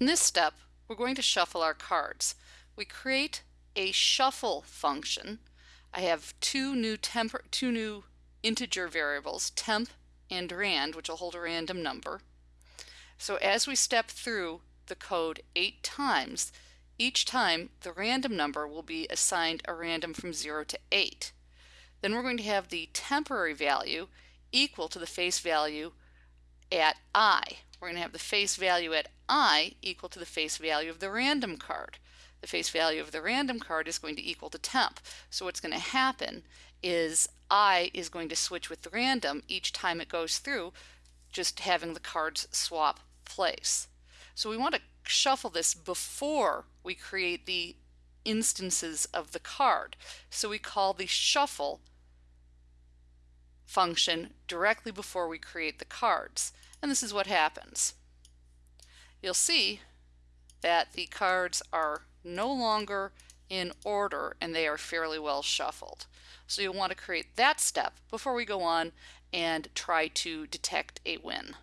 In this step, we're going to shuffle our cards. We create a shuffle function. I have two new temp two new integer variables, temp and rand, which will hold a random number. So as we step through the code eight times, each time the random number will be assigned a random from 0 to 8. Then we're going to have the temporary value equal to the face value at i. We're going to have the face value at i equal to the face value of the random card. The face value of the random card is going to equal to temp. So what's going to happen is i is going to switch with the random each time it goes through, just having the cards swap place. So we want to shuffle this before we create the instances of the card. So we call the shuffle function directly before we create the cards. And this is what happens. You'll see that the cards are no longer in order and they are fairly well shuffled. So you'll want to create that step before we go on and try to detect a win.